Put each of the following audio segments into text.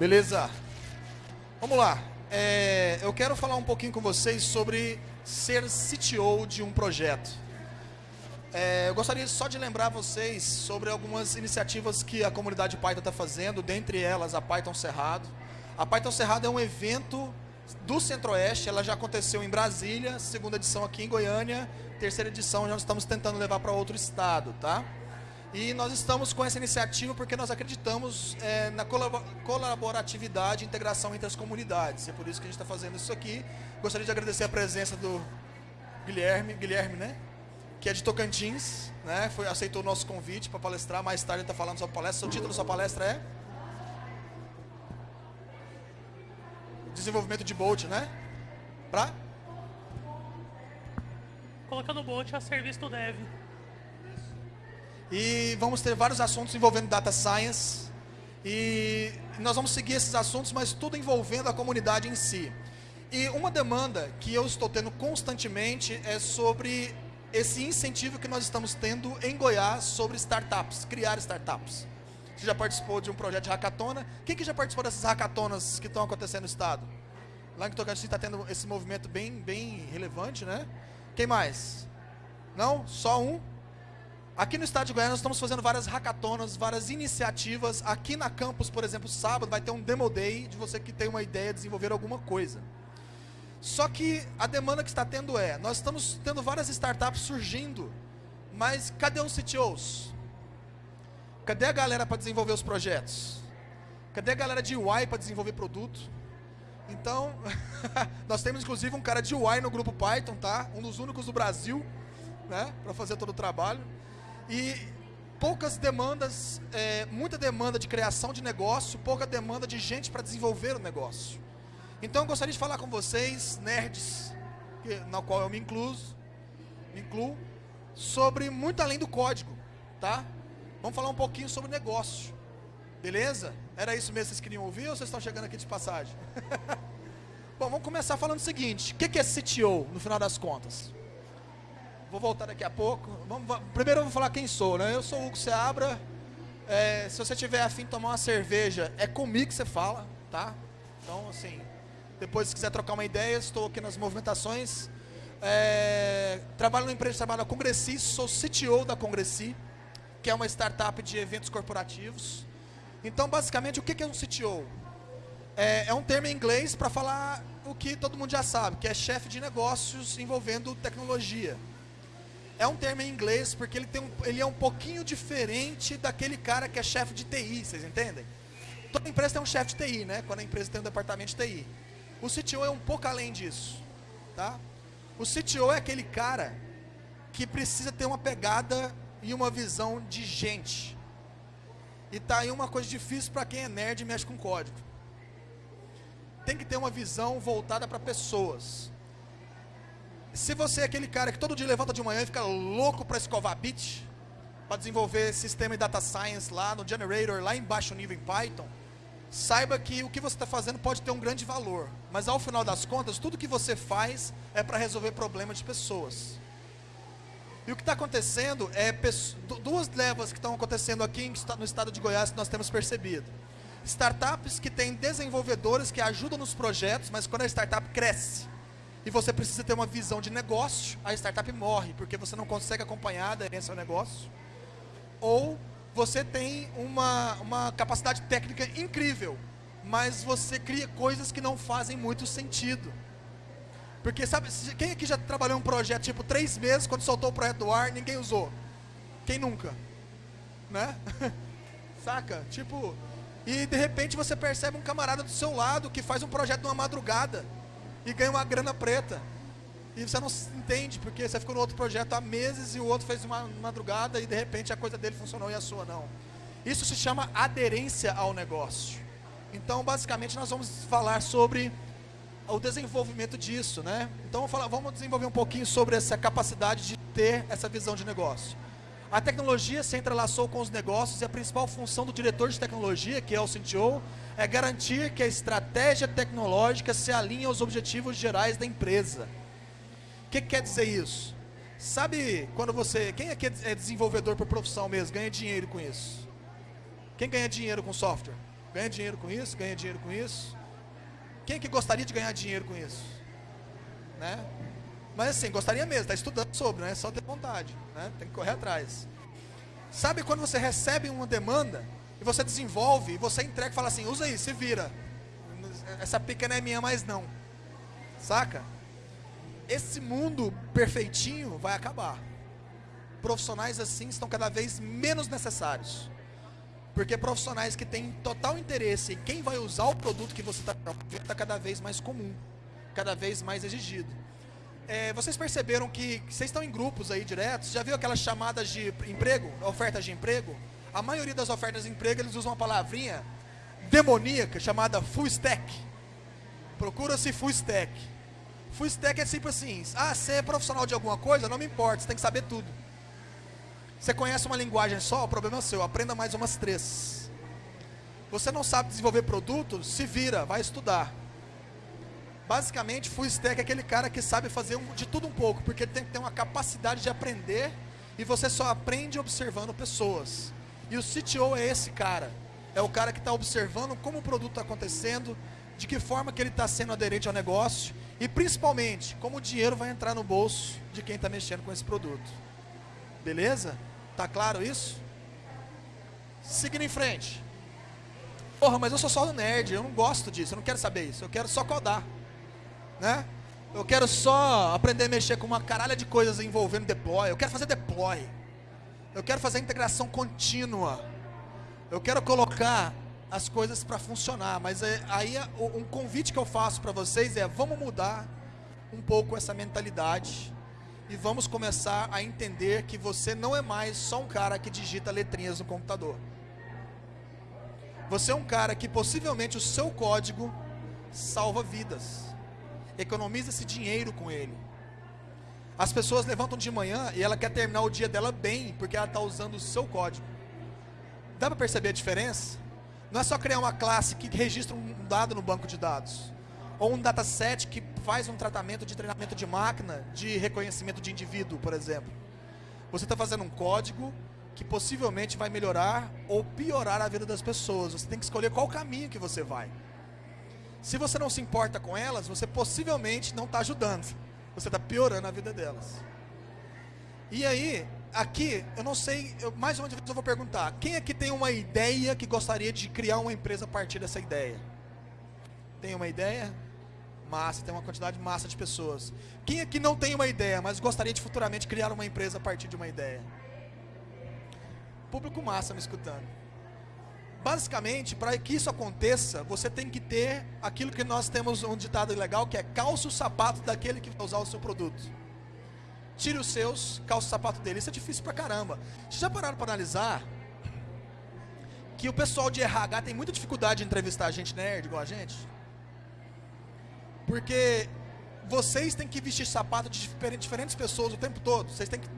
Beleza? Vamos lá. É, eu quero falar um pouquinho com vocês sobre ser CTO de um projeto. É, eu gostaria só de lembrar vocês sobre algumas iniciativas que a comunidade Python está fazendo, dentre elas a Python Cerrado. A Python Cerrado é um evento do Centro-Oeste, ela já aconteceu em Brasília, segunda edição aqui em Goiânia, terceira edição nós estamos tentando levar para outro estado, tá? E nós estamos com essa iniciativa porque nós acreditamos é, na colaboratividade e integração entre as comunidades. É por isso que a gente está fazendo isso aqui. Gostaria de agradecer a presença do Guilherme, Guilherme, né? Que é de Tocantins, né? Foi, aceitou o nosso convite para palestrar. Mais tarde está falando sobre palestra. O título da sua palestra é? Desenvolvimento de Bolt, né? Pra? Colocando o Bolt a serviço do Dev. E vamos ter vários assuntos envolvendo data science. E nós vamos seguir esses assuntos, mas tudo envolvendo a comunidade em si. E uma demanda que eu estou tendo constantemente é sobre esse incentivo que nós estamos tendo em Goiás sobre startups, criar startups. Você já participou de um projeto de hackathona? Quem que já participou dessas hackathonas que estão acontecendo no estado? Lá em Tocantins está tendo esse movimento bem, bem relevante, né? Quem mais? Não? Só um? Aqui no estado de Goiânia nós estamos fazendo várias hackatonas, várias iniciativas. Aqui na campus, por exemplo, sábado vai ter um demo day de você que tem uma ideia de desenvolver alguma coisa. Só que a demanda que está tendo é, nós estamos tendo várias startups surgindo, mas cadê os CTOs? Cadê a galera para desenvolver os projetos? Cadê a galera de UI para desenvolver produto? Então, nós temos inclusive um cara de UI no grupo Python, tá? Um dos únicos do Brasil, né? Para fazer todo o trabalho. E poucas demandas, é, muita demanda de criação de negócio, pouca demanda de gente para desenvolver o negócio. Então eu gostaria de falar com vocês, nerds, que, na qual eu me incluo, me incluo, sobre muito além do código, tá? Vamos falar um pouquinho sobre negócio, beleza? Era isso mesmo que vocês queriam ouvir ou vocês estão chegando aqui de passagem? Bom, vamos começar falando o seguinte, o que é CTO, no final das contas? Vou voltar daqui a pouco. Vamos, primeiro eu vou falar quem sou, né? Eu sou o Hugo Seabra. É, se você tiver afim de tomar uma cerveja, é comigo que você fala, tá? Então, assim, depois se quiser trocar uma ideia, estou aqui nas movimentações. É, trabalho numa empresa chamada Congressi, sou CTO da Congressi, que é uma startup de eventos corporativos. Então, basicamente, o que é um CTO? É, é um termo em inglês para falar o que todo mundo já sabe, que é chefe de negócios envolvendo tecnologia. É um termo em inglês porque ele, tem um, ele é um pouquinho diferente daquele cara que é chefe de TI, vocês entendem? Toda empresa tem um chefe de TI, né? Quando a empresa tem um departamento de TI. O CTO é um pouco além disso, tá? O CTO é aquele cara que precisa ter uma pegada e uma visão de gente. E tá aí uma coisa difícil para quem é nerd e mexe com código. Tem que ter uma visão voltada para pessoas. Se você é aquele cara que todo dia levanta de manhã e fica louco para escovar bit, para desenvolver sistema e data science lá no generator, lá em baixo nível em Python, saiba que o que você está fazendo pode ter um grande valor. Mas ao final das contas, tudo que você faz é para resolver problemas de pessoas. E o que está acontecendo é duas levas que estão acontecendo aqui no estado de Goiás que nós temos percebido. Startups que têm desenvolvedores que ajudam nos projetos, mas quando a startup cresce, e você precisa ter uma visão de negócio, a startup morre, porque você não consegue acompanhar a aderência ao negócio. Ou você tem uma, uma capacidade técnica incrível, mas você cria coisas que não fazem muito sentido. Porque sabe, quem aqui já trabalhou um projeto tipo três meses, quando soltou o projeto do ar, ninguém usou? Quem nunca? Né? Saca? Tipo, e de repente você percebe um camarada do seu lado que faz um projeto numa madrugada e ganha uma grana preta. E você não entende, porque você ficou no outro projeto há meses e o outro fez uma madrugada e de repente a coisa dele funcionou e a sua não. Isso se chama aderência ao negócio. Então, basicamente, nós vamos falar sobre o desenvolvimento disso, né? Então, vamos, desenvolver um pouquinho sobre essa capacidade de ter essa visão de negócio. A tecnologia se entrelaçou com os negócios e a principal função do diretor de tecnologia, que é o CTO, é garantir que a estratégia tecnológica se alinhe aos objetivos gerais da empresa. O que, que quer dizer isso? Sabe quando você. Quem aqui é desenvolvedor por profissão mesmo, ganha dinheiro com isso? Quem ganha dinheiro com software? Ganha dinheiro com isso, ganha dinheiro com isso. Quem que gostaria de ganhar dinheiro com isso? Né? Mas assim, gostaria mesmo, está estudando sobre, né? Só ter vontade, né? Tem que correr atrás. Sabe quando você recebe uma demanda e você desenvolve e você entrega e fala assim, usa aí, se vira. Essa pica não é minha mais não. Saca? Esse mundo perfeitinho vai acabar. Profissionais assim estão cada vez menos necessários. Porque profissionais que têm total interesse em quem vai usar o produto que você está está cada vez mais comum, cada vez mais exigido. É, vocês perceberam que, vocês estão em grupos aí diretos? Já viu aquelas chamadas de emprego, ofertas de emprego? A maioria das ofertas de emprego eles usam uma palavrinha demoníaca chamada full stack. Procura-se full stack. Full stack é sempre assim: ah, você é profissional de alguma coisa? Não me importa, você tem que saber tudo. Você conhece uma linguagem só? O problema é seu. Aprenda mais umas três. Você não sabe desenvolver produto? Se vira, vai estudar. Basicamente, full stack é aquele cara que sabe fazer um, de tudo um pouco, porque ele tem que ter uma capacidade de aprender e você só aprende observando pessoas. E o CTO é esse cara. É o cara que está observando como o produto está acontecendo, de que forma que ele está sendo aderente ao negócio e principalmente como o dinheiro vai entrar no bolso de quem está mexendo com esse produto. Beleza? Tá claro isso? Seguindo em frente. Porra, mas eu sou só um nerd, eu não gosto disso, eu não quero saber isso, eu quero só codar. Né? Eu quero só aprender a mexer com uma caralha de coisas envolvendo deploy, eu quero fazer deploy. Eu quero fazer integração contínua. Eu quero colocar as coisas para funcionar, mas é, aí um convite que eu faço para vocês é: vamos mudar um pouco essa mentalidade e vamos começar a entender que você não é mais só um cara que digita letrinhas no computador. Você é um cara que possivelmente o seu código salva vidas. Economiza esse dinheiro com ele. As pessoas levantam de manhã e ela quer terminar o dia dela bem, porque ela está usando o seu código. Dá para perceber a diferença? Não é só criar uma classe que registra um dado no banco de dados ou um dataset que faz um tratamento de treinamento de máquina de reconhecimento de indivíduo, por exemplo. Você está fazendo um código que possivelmente vai melhorar ou piorar a vida das pessoas. Você tem que escolher qual caminho que você vai. Se você não se importa com elas, você possivelmente não está ajudando. Você está piorando a vida delas. E aí, aqui, eu não sei, eu, mais uma vez eu vou perguntar: quem aqui tem uma ideia que gostaria de criar uma empresa a partir dessa ideia? Tem uma ideia? Massa, tem uma quantidade massa de pessoas. Quem aqui não tem uma ideia, mas gostaria de futuramente criar uma empresa a partir de uma ideia? Público massa me escutando. Basicamente, para que isso aconteça, você tem que ter aquilo que nós temos um ditado legal, que é calça o sapato daquele que vai usar o seu produto. Tire os seus, calça o sapato dele. Isso é difícil pra caramba. Vocês já pararam para analisar que o pessoal de RH tem muita dificuldade de entrevistar a gente nerd igual a gente? Porque vocês têm que vestir sapato de diferentes pessoas o tempo todo. Vocês têm que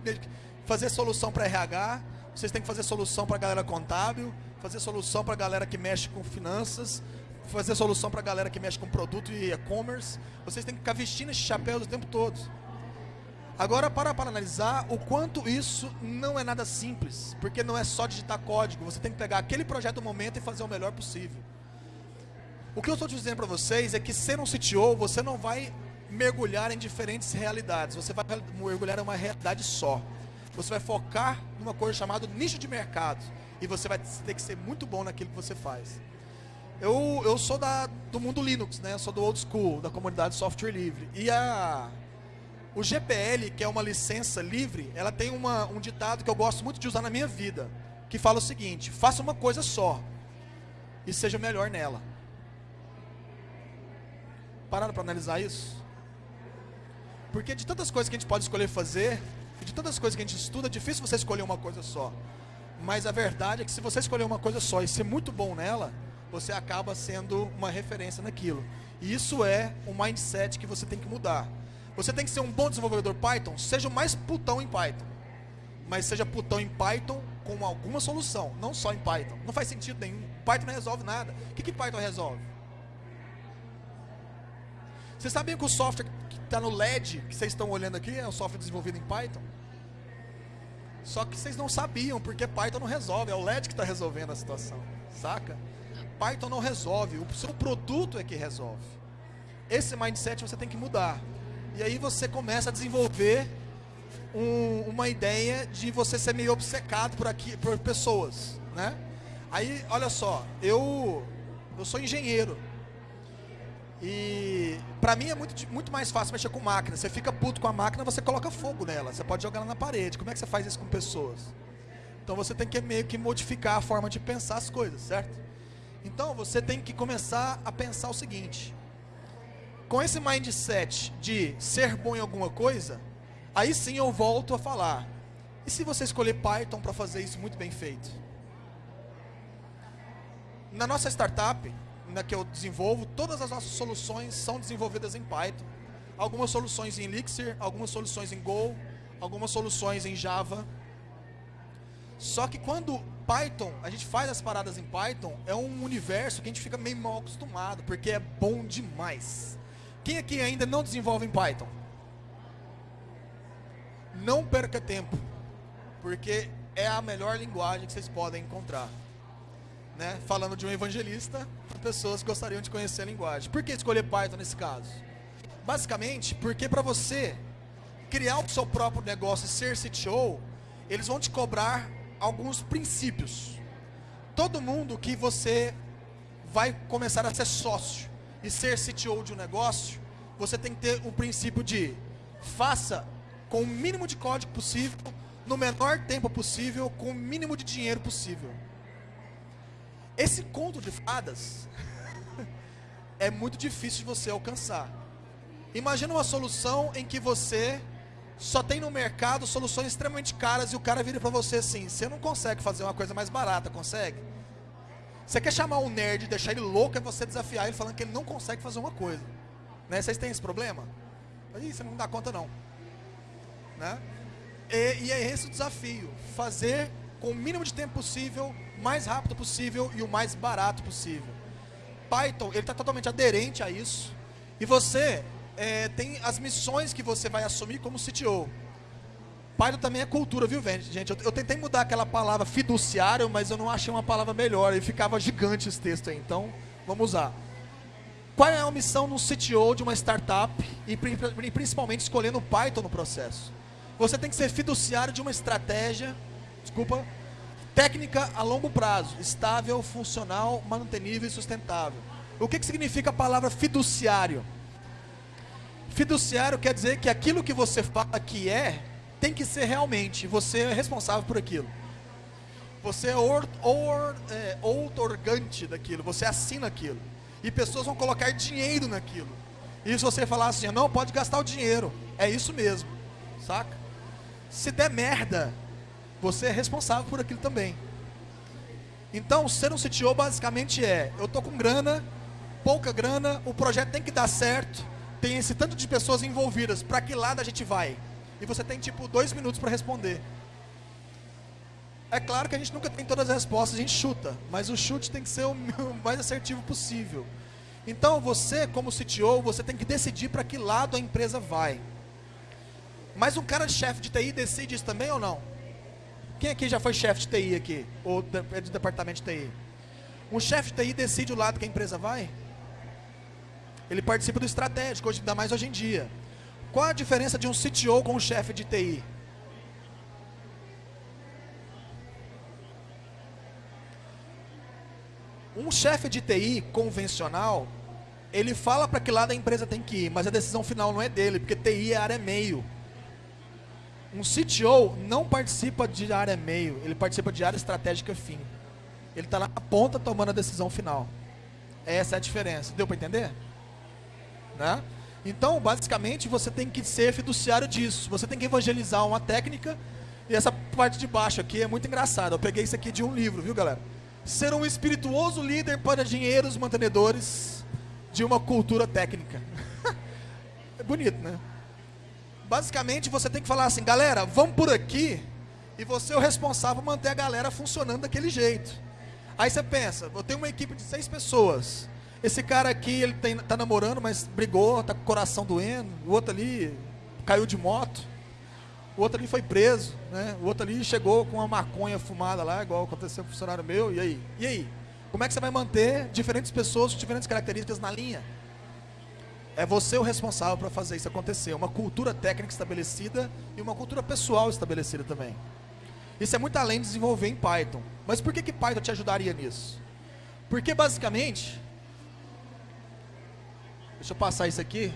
fazer solução para RH, vocês têm que fazer solução para a galera contábil, fazer solução para a galera que mexe com finanças, fazer solução para a galera que mexe com produto e e-commerce. Vocês têm que ficar vestindo esse chapéu o tempo todo. Agora, para, para analisar o quanto isso não é nada simples, porque não é só digitar código, você tem que pegar aquele projeto do momento e fazer o melhor possível. O que eu estou dizendo para vocês é que ser um CTO, você não vai mergulhar em diferentes realidades. Você vai mergulhar em uma realidade só. Você vai focar numa coisa chamada nicho de mercado. E você vai ter que ser muito bom naquilo que você faz. Eu, eu sou da, do mundo Linux, né? Sou do old school, da comunidade software livre. E a, o GPL, que é uma licença livre, ela tem uma, um ditado que eu gosto muito de usar na minha vida. Que fala o seguinte, faça uma coisa só. E seja melhor nela. Pararam para analisar isso? Porque de tantas coisas que a gente pode escolher fazer, de tantas coisas que a gente estuda, é difícil você escolher uma coisa só. Mas a verdade é que se você escolher uma coisa só e ser muito bom nela, você acaba sendo uma referência naquilo. E isso é um mindset que você tem que mudar. Você tem que ser um bom desenvolvedor Python, seja o mais putão em Python. Mas seja putão em Python com alguma solução, não só em Python. Não faz sentido nenhum. Python não resolve nada. O que, que Python resolve? Vocês sabem que o software que está no LED, que vocês estão olhando aqui, é um software desenvolvido em Python? Só que vocês não sabiam, porque Python não resolve, é o LED que está resolvendo a situação, saca? Python não resolve, o seu produto é que resolve. Esse mindset você tem que mudar. E aí você começa a desenvolver um, uma ideia de você ser meio obcecado por aqui, por pessoas, né? Aí, olha só, eu eu sou engenheiro. E para mim é muito, muito mais fácil mexer com máquina. Você fica puto com a máquina, você coloca fogo nela. Você pode jogar ela na parede. Como é que você faz isso com pessoas? Então você tem que meio que modificar a forma de pensar as coisas, certo? Então você tem que começar a pensar o seguinte: com esse mindset de ser bom em alguma coisa, aí sim eu volto a falar. E se você escolher Python para fazer isso muito bem feito? Na nossa startup, na que eu desenvolvo, todas as nossas soluções são desenvolvidas em Python. Algumas soluções em Elixir, algumas soluções em Go, algumas soluções em Java. Só que quando Python, a gente faz as paradas em Python, é um universo que a gente fica meio mal acostumado, porque é bom demais. Quem aqui ainda não desenvolve em Python? Não perca tempo, porque é a melhor linguagem que vocês podem encontrar né, falando de um evangelista pessoas gostariam de conhecer a linguagem. Por que escolher Python nesse caso? Basicamente, porque para você criar o seu próprio negócio e ser CTO, eles vão te cobrar alguns princípios. Todo mundo que você vai começar a ser sócio e ser CTO de um negócio, você tem que ter o princípio de faça com o mínimo de código possível, no menor tempo possível, com o mínimo de dinheiro possível. Esse conto de fadas é muito difícil de você alcançar. Imagina uma solução em que você só tem no mercado soluções extremamente caras e o cara vira para você assim: você não consegue fazer uma coisa mais barata, consegue? Você quer chamar um nerd, deixar ele louco, é você desafiar ele falando que ele não consegue fazer uma coisa. Né? Vocês têm esse problema? Aí você não dá conta não. Né? E, e é esse o desafio: fazer com o mínimo de tempo possível mais rápido possível e o mais barato possível. Python, ele está totalmente aderente a isso. E você é, tem as missões que você vai assumir como CTO. Python também é cultura, viu, gente? Eu, eu, tentei mudar aquela palavra fiduciário, mas eu não achei uma palavra melhor. E ficava gigante esse texto aí. Então, vamos usar. Qual é a missão no CTO de uma startup e, principalmente escolhendo Python no processo? Você tem que ser fiduciário de uma estratégia, desculpa, Técnica a longo prazo, estável, funcional, mantenível e sustentável. O que, que significa a palavra fiduciário? Fiduciário quer dizer que aquilo que você fala que é, tem que ser realmente. Você é responsável por aquilo. Você é, or, or, é outorgante daquilo, você assina aquilo. E pessoas vão colocar dinheiro naquilo. E se você falar assim, não, pode gastar o dinheiro. É isso mesmo, saca? Se der merda, você é responsável por aquilo também. Então, ser um CTO basicamente é: eu tô com grana, pouca grana, o projeto tem que dar certo, tem esse tanto de pessoas envolvidas, para que lado a gente vai? E você tem tipo dois minutos para responder. É claro que a gente nunca tem todas as respostas, a gente chuta, mas o chute tem que ser o mais assertivo possível. Então, você, como CTO, você tem que decidir para que lado a empresa vai. Mas um cara de chefe de TI decide isso também ou não? Quem aqui já foi chefe de TI aqui? Ou é do departamento de TI? Um chefe de TI decide o lado que a empresa vai? Ele participa do estratégico, ainda mais hoje em dia. Qual a diferença de um CTO com um chefe de TI? Um chefe de TI convencional, ele fala para que lado a empresa tem que ir, mas a decisão final não é dele, porque TI é área meio. Um CTO não participa de área meio, ele participa de área estratégica fim. Ele está lá na ponta tomando a decisão final. Essa é a diferença. Deu para entender? Né? Então, basicamente, você tem que ser fiduciário disso. Você tem que evangelizar uma técnica. E essa parte de baixo aqui é muito engraçada. Eu peguei isso aqui de um livro, viu, galera? Ser um espirituoso líder para dinheiros mantenedores de uma cultura técnica. é bonito, né? Basicamente, você tem que falar assim, galera, vamos por aqui, e você é o responsável por manter a galera funcionando daquele jeito. Aí você pensa, eu tenho uma equipe de seis pessoas. Esse cara aqui, ele tem, tá namorando, mas brigou, tá com o coração doendo. O outro ali caiu de moto. O outro ali foi preso, né? O outro ali chegou com uma maconha fumada lá, igual aconteceu com o funcionário meu. E aí? E aí? Como é que você vai manter diferentes pessoas com diferentes características na linha? É você o responsável para fazer isso acontecer. Uma cultura técnica estabelecida e uma cultura pessoal estabelecida também. Isso é muito além de desenvolver em Python. Mas por que, que Python te ajudaria nisso? Porque basicamente. Deixa eu passar isso aqui.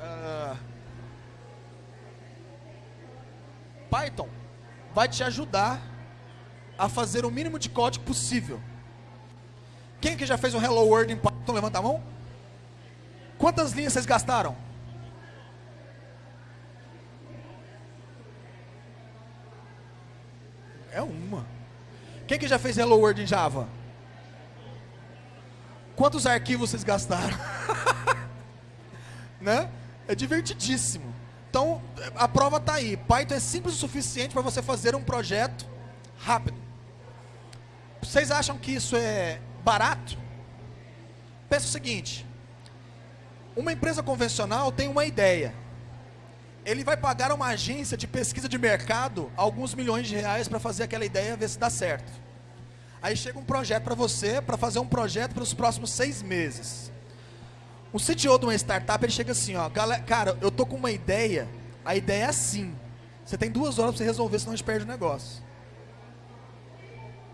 Uh, Python vai te ajudar a fazer o mínimo de código possível. Quem que já fez um Hello World em Python? Levanta a mão. Quantas linhas vocês gastaram? É uma. Quem que já fez Hello World em Java? Quantos arquivos vocês gastaram? né? É divertidíssimo. Então, a prova está aí. Python é simples o suficiente para você fazer um projeto rápido. Vocês acham que isso é barato? Pensa o seguinte: uma empresa convencional tem uma ideia. Ele vai pagar uma agência de pesquisa de mercado alguns milhões de reais para fazer aquela ideia ver se dá certo. Aí chega um projeto para você, para fazer um projeto para os próximos seis meses. O CTO de uma startup, ele chega assim, ó, cara, eu tô com uma ideia, a ideia é assim. Você tem duas horas para você resolver, senão a gente perde o negócio.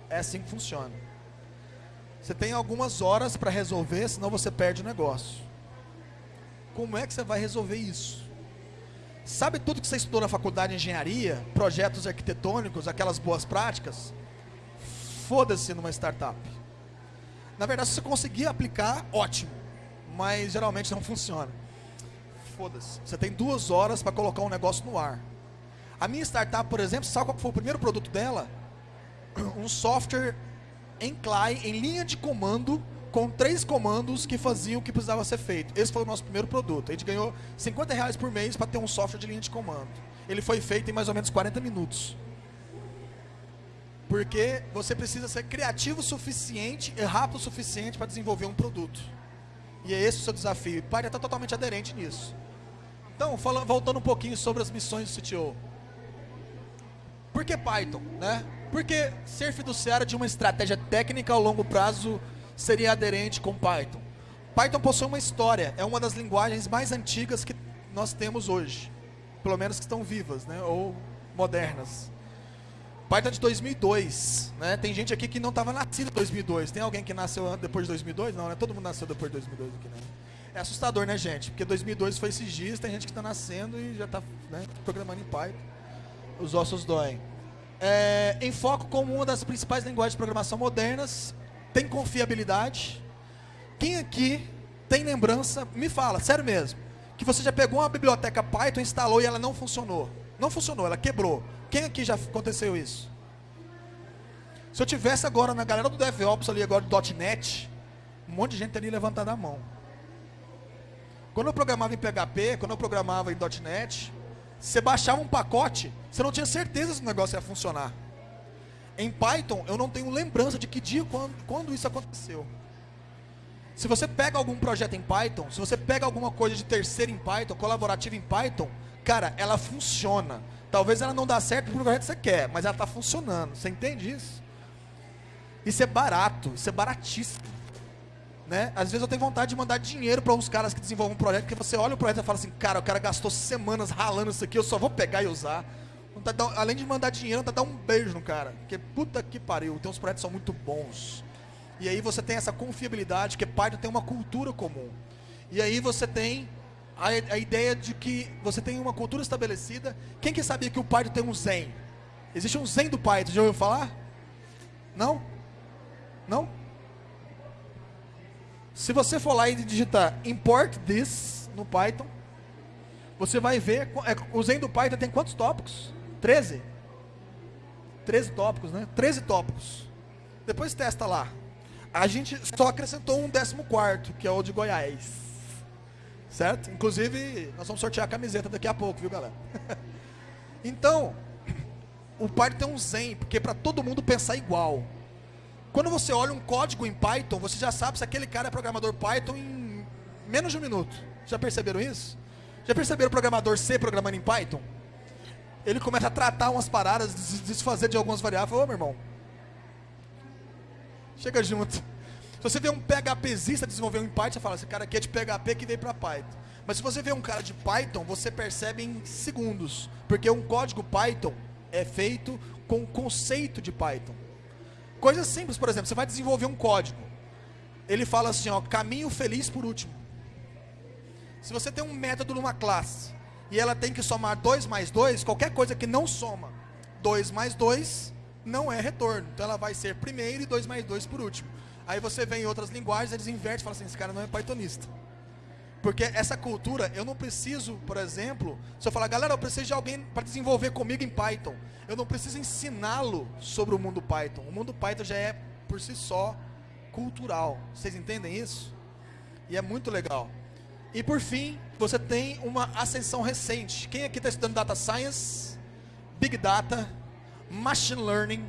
É assim que funciona. Você tem algumas horas para resolver, senão você perde o negócio. Como é que você vai resolver isso? Sabe tudo que você estudou na faculdade de engenharia, projetos arquitetônicos, aquelas boas práticas? Foda-se numa startup. Na verdade, se você conseguir aplicar, ótimo. Mas geralmente não funciona. Foda-se. Você tem duas horas para colocar um negócio no ar. A minha startup, por exemplo, sabe qual foi o primeiro produto dela? Um software em CLI, em linha de comando, com três comandos que faziam o que precisava ser feito. Esse foi o nosso primeiro produto. A gente ganhou 50 reais por mês para ter um software de linha de comando. Ele foi feito em mais ou menos 40 minutos. Porque você precisa ser criativo o suficiente e rápido o suficiente para desenvolver um produto. E é esse o seu desafio. E Python está totalmente aderente nisso. Então, falando, voltando um pouquinho sobre as missões do CTO. Por que Python? Né? Porque ser fiduciário de uma estratégia técnica ao longo prazo seria aderente com Python. Python possui uma história, é uma das linguagens mais antigas que nós temos hoje, pelo menos que estão vivas, né, ou modernas. Python é de 2002, né? Tem gente aqui que não estava nascido em 2002. Tem alguém que nasceu depois de 2002? Não, né? Todo mundo nasceu depois de 2002 aqui, né? É assustador, né, gente? Porque 2002 foi esses dias, tem gente que está nascendo e já está né, programando em Python. Os ossos doem. É, em foco como uma das principais linguagens de programação modernas, tem confiabilidade. Quem aqui tem lembrança, me fala, sério mesmo, que você já pegou uma biblioteca Python, instalou e ela não funcionou. Não funcionou, ela quebrou. Quem aqui já aconteceu isso? Se eu tivesse agora na galera do DevOps ali agora do .NET, um monte de gente teria levantado a mão. Quando eu programava em PHP, quando eu programava em .NET, você baixava um pacote, você não tinha certeza se o negócio ia funcionar. Em Python, eu não tenho lembrança de que dia, quando, quando isso aconteceu. Se você pega algum projeto em Python, se você pega alguma coisa de terceiro em Python, colaborativa em Python, cara, ela funciona. Talvez ela não dá certo para o projeto que você quer, mas ela está funcionando. Você entende isso? Isso é barato, isso é baratíssimo. Né? Às vezes eu tenho vontade de mandar dinheiro para uns caras que desenvolvem um projeto, porque você olha o projeto e fala assim, cara, o cara gastou semanas ralando isso aqui, eu só vou pegar e usar. Além de mandar dinheiro, tá dar um beijo no cara. Porque puta que pariu, tem uns projetos que são muito bons. E aí você tem essa confiabilidade, que Python tem uma cultura comum. E aí você tem a, a, ideia de que você tem uma cultura estabelecida. Quem que sabia que o Python tem um Zen? Existe um Zen do Python, já ouviu falar? Não? Não? Se você for lá e digitar import this no Python, você vai ver, é, o Zen do Python tem quantos tópicos? 13? 13 tópicos, né? 13 tópicos. Depois testa lá. A gente só acrescentou um 14, que é o de Goiás. Certo? Inclusive, nós vamos sortear a camiseta daqui a pouco, viu, galera? então, o Python tem um Zen, porque é para todo mundo pensar igual. Quando você olha um código em Python, você já sabe se aquele cara é programador Python em menos de um minuto. Já perceberam isso? Já perceberam o programador C programando em Python? Ele começa a tratar umas paradas, desfazer de algumas variáveis. Ô, meu irmão, Chega junto. Se você vê um PHPzista desenvolver um Python, você fala, esse cara aqui é de PHP que veio para Python. Mas se você vê um cara de Python, você percebe em segundos. Porque um código Python é feito com o conceito de Python. Coisa simples, por exemplo, você vai desenvolver um código. Ele fala assim, ó, caminho feliz por último. Se você tem um método numa classe e ela tem que somar 2 mais 2, qualquer coisa que não soma 2 mais 2 não é retorno. Então ela vai ser primeiro e 2 mais 2 por último. Aí você vem em outras linguagens, eles invertem e falam assim, esse cara não é pythonista. Porque essa cultura, eu não preciso, por exemplo, se eu falar, galera, eu preciso de alguém para desenvolver comigo em Python. Eu não preciso ensiná-lo sobre o mundo Python. O mundo Python já é, por si só, cultural. Vocês entendem isso? E é muito legal. E por fim, você tem uma ascensão recente. Quem aqui está estudando Data Science, Big Data, Machine Learning,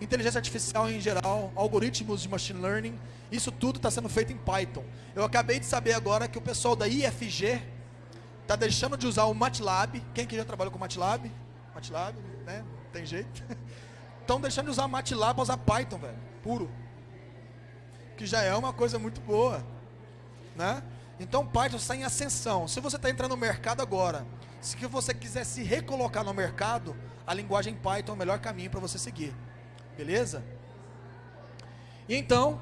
inteligência artificial em geral, algoritmos de Machine Learning isso tudo está sendo feito em Python. Eu acabei de saber agora que o pessoal da IFG está deixando de usar o MATLAB. Quem que já trabalhou com MATLAB? MATLAB, né? Tem jeito. Estão deixando de usar MATLAB para usar Python, velho. Puro. Que já é uma coisa muito boa. Né? Então Python está em ascensão. Se você está entrando no mercado agora, se você quiser se recolocar no mercado, a linguagem Python é o melhor caminho para você seguir. Beleza? E então,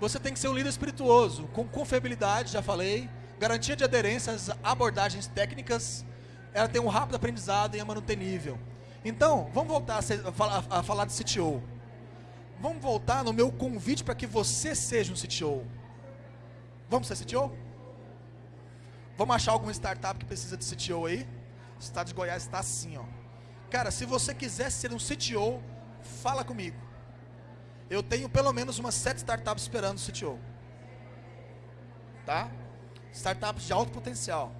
você tem que ser um líder espirituoso, com confiabilidade, já falei, garantia de aderência às abordagens técnicas, ela tem um rápido aprendizado e é manutenível. Então, vamos voltar a, ser, a, a falar de CTO. Vamos voltar no meu convite para que você seja um CTO. Vamos ser CTO? Vamos achar alguma startup que precisa de CTO aí? O estado de Goiás está assim, ó. Cara, se você quiser ser um CTO, fala comigo eu tenho pelo menos umas sete startups esperando o CTO. Tá? Startups de alto potencial.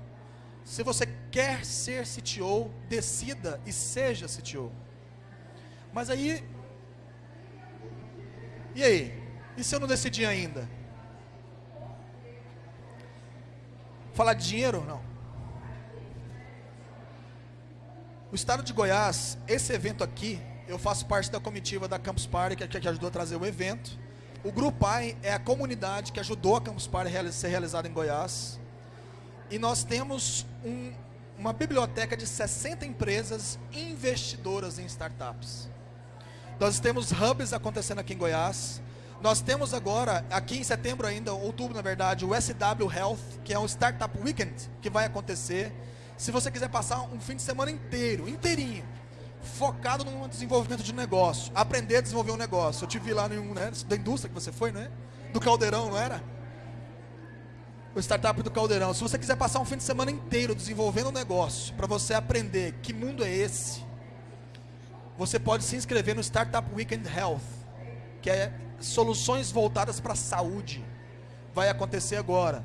Se você quer ser CTO, decida e seja CTO. Mas aí. E aí? E se eu não decidir ainda? Falar de dinheiro? Não. O estado de Goiás, esse evento aqui, eu faço parte da comitiva da Campus Party, que, que ajudou a trazer o evento. O Grupo AI é a comunidade que ajudou a Campus Party a ser realizada em Goiás. E nós temos um, uma biblioteca de 60 empresas investidoras em startups. Nós temos hubs acontecendo aqui em Goiás. Nós temos agora, aqui em setembro ainda, outubro na verdade, o SW Health, que é um Startup Weekend, que vai acontecer. Se você quiser passar um fim de semana inteiro, inteirinho, focado no desenvolvimento de negócio, aprender a desenvolver um negócio. Eu te vi lá no, né, da indústria que você foi, não é? Do Caldeirão, não era? O startup do Caldeirão. Se você quiser passar um fim de semana inteiro desenvolvendo um negócio, para você aprender que mundo é esse, você pode se inscrever no Startup Weekend Health, que é soluções voltadas para a saúde. Vai acontecer agora.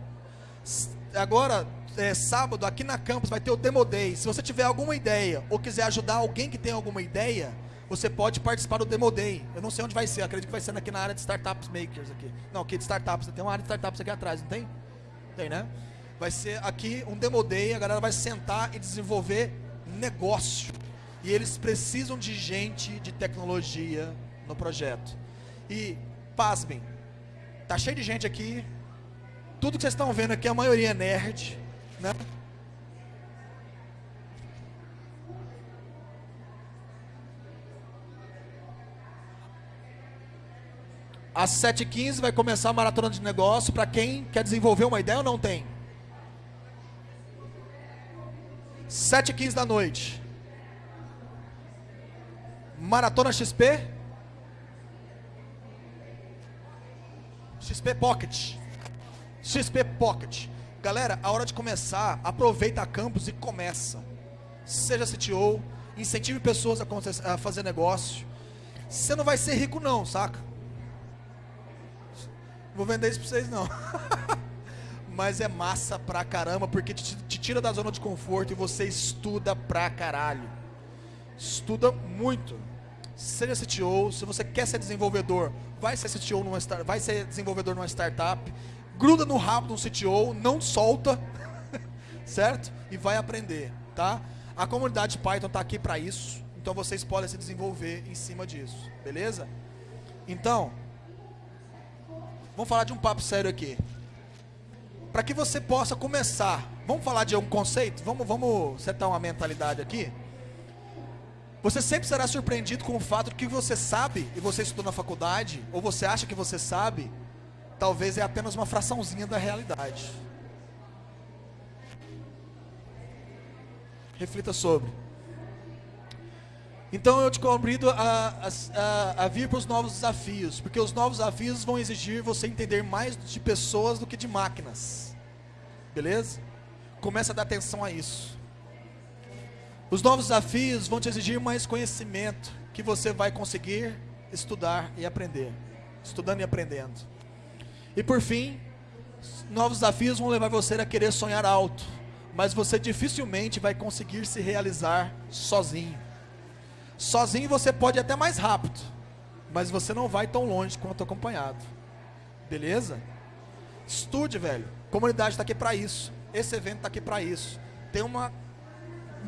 Agora, é, sábado, aqui na campus, vai ter o Demo Day. Se você tiver alguma ideia ou quiser ajudar alguém que tem alguma ideia, você pode participar do Demo Day. Eu não sei onde vai ser, acredito que vai ser aqui na área de Startups Makers. aqui. Não, aqui de Startups, tem uma área de Startups aqui atrás, não tem? Tem, né? Vai ser aqui um Demo Day, a galera vai sentar e desenvolver negócio. E eles precisam de gente de tecnologia no projeto. E, pasmem, tá cheio de gente aqui. Tudo que vocês estão vendo aqui, a maioria é nerd né? Às 7h15 vai começar a maratona de negócio para quem quer desenvolver uma ideia ou não tem? 7h15 da noite. Maratona XP? XP Pocket. XP Pocket. Galera, a hora de começar, aproveita a campus e começa. Seja CTO, incentive pessoas a, fazer negócio. Você não vai ser rico não, saca? Vou vender isso pra vocês não. Mas é massa pra caramba, porque te, te tira da zona de conforto e você estuda pra caralho. Estuda muito. Seja CTO, se você quer ser desenvolvedor, vai ser CTO numa vai ser desenvolvedor numa startup gruda no rabo de um CTO, não solta, certo? E vai aprender, tá? A comunidade Python está aqui para isso, então vocês podem se desenvolver em cima disso, beleza? Então, Vamos falar de um papo sério aqui. Para que você possa começar, vamos falar de um conceito? Vamos, vamos setar uma mentalidade aqui? Você sempre será surpreendido com o fato de que você sabe, e você estudou na faculdade, ou você acha que você sabe, talvez é apenas uma fraçãozinha da realidade. Reflita sobre. Então eu te convido a, a, a vir para os novos desafios, porque os novos desafios vão exigir você entender mais de pessoas do que de máquinas. Beleza? Comece a dar atenção a isso. Os novos desafios vão te exigir mais conhecimento que você vai conseguir estudar e aprender. Estudando e aprendendo. E por fim, novos desafios vão levar você a querer sonhar alto, mas você dificilmente vai conseguir se realizar sozinho. Sozinho você pode ir até mais rápido, mas você não vai tão longe quanto acompanhado. Beleza? Estude, velho. Comunidade está aqui para isso. Esse evento está aqui para isso. Tem uma um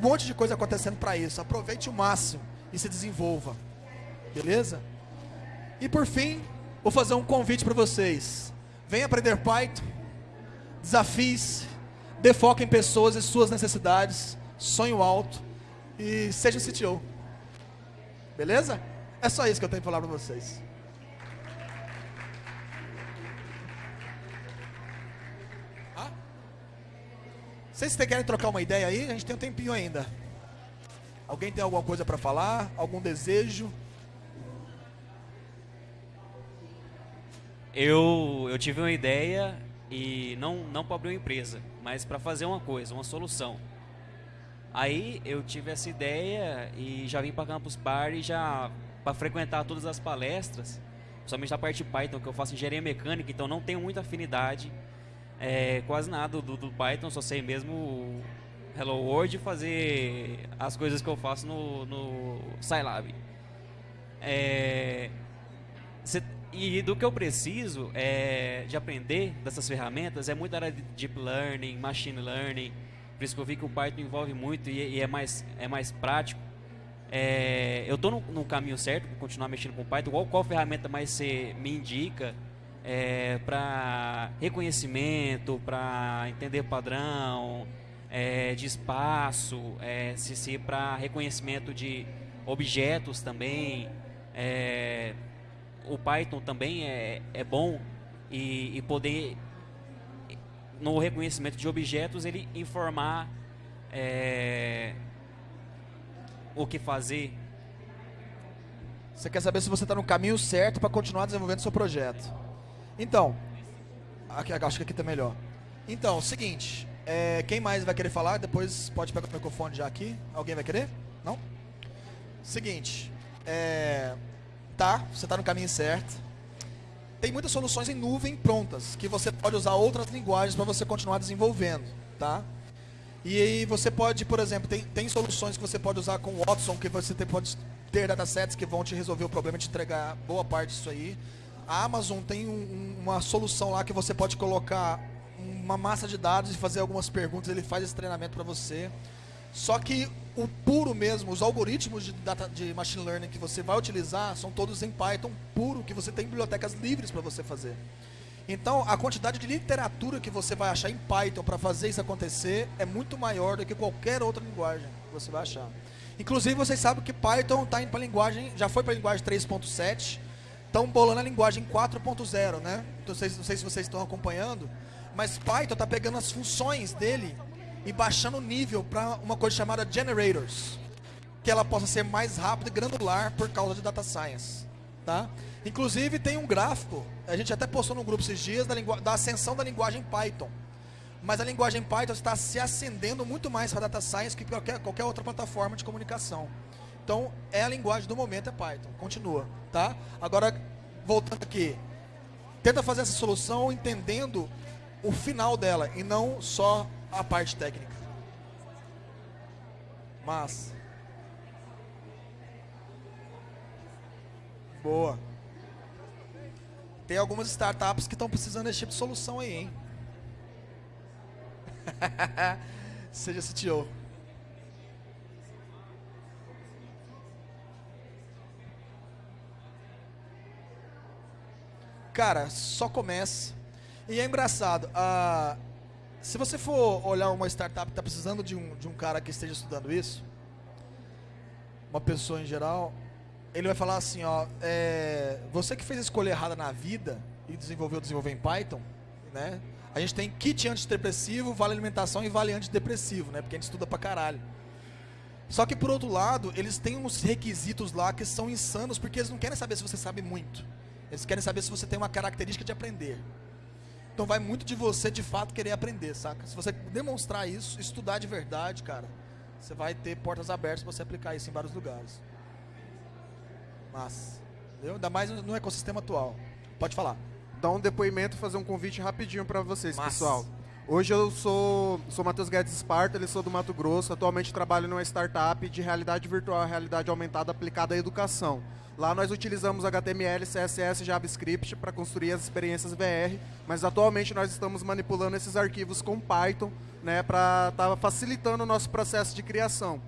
monte de coisa acontecendo para isso. Aproveite o máximo e se desenvolva. Beleza? E por fim, vou fazer um convite para vocês. Venha aprender Python. Desafies. Dê foco em pessoas e suas necessidades. Sonho alto. E seja um CTO. Beleza? É só isso que eu tenho para falar para vocês. Vocês querem trocar uma ideia aí? A gente tem um tempinho ainda. Alguém tem alguma coisa para falar? Algum desejo? Eu, eu tive uma ideia e não, não para abrir uma empresa, mas para fazer uma coisa, uma solução. Aí eu tive essa ideia e já vim para Campus Party já para frequentar todas as palestras, somente a parte Python, que eu faço engenharia mecânica, então não tenho muita afinidade, é, quase nada do, do, Python, só sei mesmo Hello World fazer as coisas que eu faço no, no Scilab. É, cê, e do que eu preciso é, de aprender dessas ferramentas é muito área de Deep Learning, Machine Learning, por isso que eu vi que o Python envolve muito e, e é, mais, é mais prático. É, eu estou no, no, caminho certo para continuar mexendo com Python. Qual, qual ferramenta mais você me indica é, para reconhecimento, para entender padrão, é, de espaço, é, se, se para reconhecimento de objetos também. É, o Python também é, é bom e, e poder no reconhecimento de objetos, ele informar é, o que fazer. Você quer saber se você está no caminho certo para continuar desenvolvendo seu projeto. Então, aqui, acho que aqui está melhor. Então, seguinte, é, quem mais vai querer falar? Depois pode pegar o microfone já aqui. Alguém vai querer? Não? Seguinte, é, tá, você está no caminho certo tem muitas soluções em nuvem prontas, que você pode usar outras linguagens para você continuar desenvolvendo, tá? E aí você pode, por exemplo, tem, tem soluções que você pode usar com Watson, que você tem, pode ter datasets que vão te resolver o problema de entregar boa parte disso aí. A Amazon tem um, uma solução lá que você pode colocar uma massa de dados e fazer algumas perguntas, ele faz esse treinamento para você. Só que o puro mesmo, os algoritmos de, data, de machine learning que você vai utilizar são todos em Python puro, que você tem bibliotecas livres para você fazer. Então, a quantidade de literatura que você vai achar em Python para fazer isso acontecer é muito maior do que qualquer outra linguagem que você vai achar. Inclusive, vocês sabem que Python está indo para linguagem, já foi para a linguagem 3.7, estão bolando a linguagem 4.0, né? Não sei, não sei se vocês estão acompanhando, mas Python está pegando as funções dele e baixando o nível para uma coisa chamada generators, que ela possa ser mais rápida e granular por causa de data science, tá? Inclusive tem um gráfico, a gente até postou no grupo esses dias da, da ascensão da linguagem Python. Mas a linguagem Python está se ascendendo muito mais para data science que qualquer, qualquer outra plataforma de comunicação. Então, é a linguagem do momento é Python. Continua, tá? Agora, voltando aqui. Tenta fazer essa solução entendendo o final dela e não só a parte técnica. Mas. Boa. Tem algumas startups que estão precisando desse tipo de solução aí, hein? Seja CTO. Cara, só começa. E é engraçado, ah, se você for olhar uma startup que está precisando de um, de um cara que esteja estudando isso, uma pessoa em geral, ele vai falar assim, ó, é, você que fez a escolha errada na vida e desenvolveu desenvolver em Python, né? A gente tem kit antidepressivo, vale alimentação e vale antidepressivo, né? Porque a gente estuda pra caralho. Só que por outro lado, eles têm uns requisitos lá que são insanos, porque eles não querem saber se você sabe muito. Eles querem saber se você tem uma característica de aprender. Então vai muito de você de fato querer aprender, saca? Se você demonstrar isso, estudar de verdade, cara, você vai ter portas abertas para você aplicar isso em vários lugares. Mas, entendeu? Ainda mais no ecossistema atual. Pode falar. Dar um depoimento, fazer um convite rapidinho para vocês, Massa. pessoal. Hoje eu sou, sou Matheus Guedes Esparta, ele sou do Mato Grosso. Atualmente trabalho numa startup de realidade virtual, realidade aumentada aplicada à educação. Lá nós utilizamos HTML, CSS, JavaScript para construir as experiências VR, mas atualmente nós estamos manipulando esses arquivos com Python, né, para estar tá facilitando o nosso processo de criação.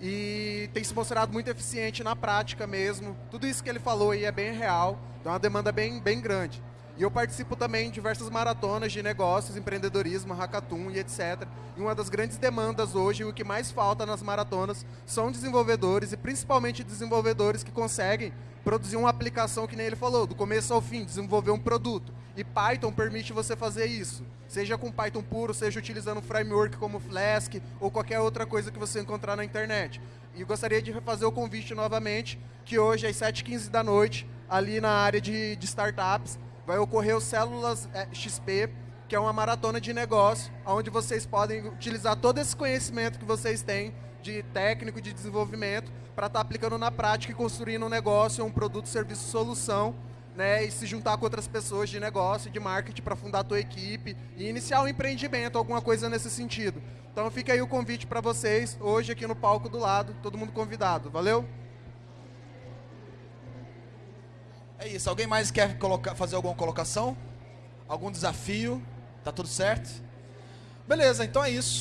E tem se mostrado muito eficiente na prática mesmo. Tudo isso que ele falou aí é bem real, dá uma demanda bem, bem grande. E eu participo também em diversas maratonas de negócios, empreendedorismo, hackathon e etc. E uma das grandes demandas hoje, o que mais falta nas maratonas, são desenvolvedores, e principalmente desenvolvedores que conseguem produzir uma aplicação, que nem ele falou, do começo ao fim, desenvolver um produto. E Python permite você fazer isso. Seja com Python puro, seja utilizando um framework como Flask, ou qualquer outra coisa que você encontrar na internet. E gostaria de fazer o convite novamente, que hoje, às 7h15 da noite, ali na área de, de startups, vai ocorrer o Células eh, XP, que é uma maratona de negócio, onde vocês podem utilizar todo esse conhecimento que vocês têm de técnico de desenvolvimento para estar tá aplicando na prática e construindo um negócio, um produto, serviço, solução, né, e se juntar com outras pessoas de negócio, de marketing para fundar a tua equipe e iniciar um empreendimento, alguma coisa nesse sentido. Então fica aí o convite para vocês, hoje aqui no palco do lado, todo mundo convidado. Valeu? É isso. Alguém mais quer colocar, fazer alguma colocação? Algum desafio? Tá tudo certo? Beleza, então é isso.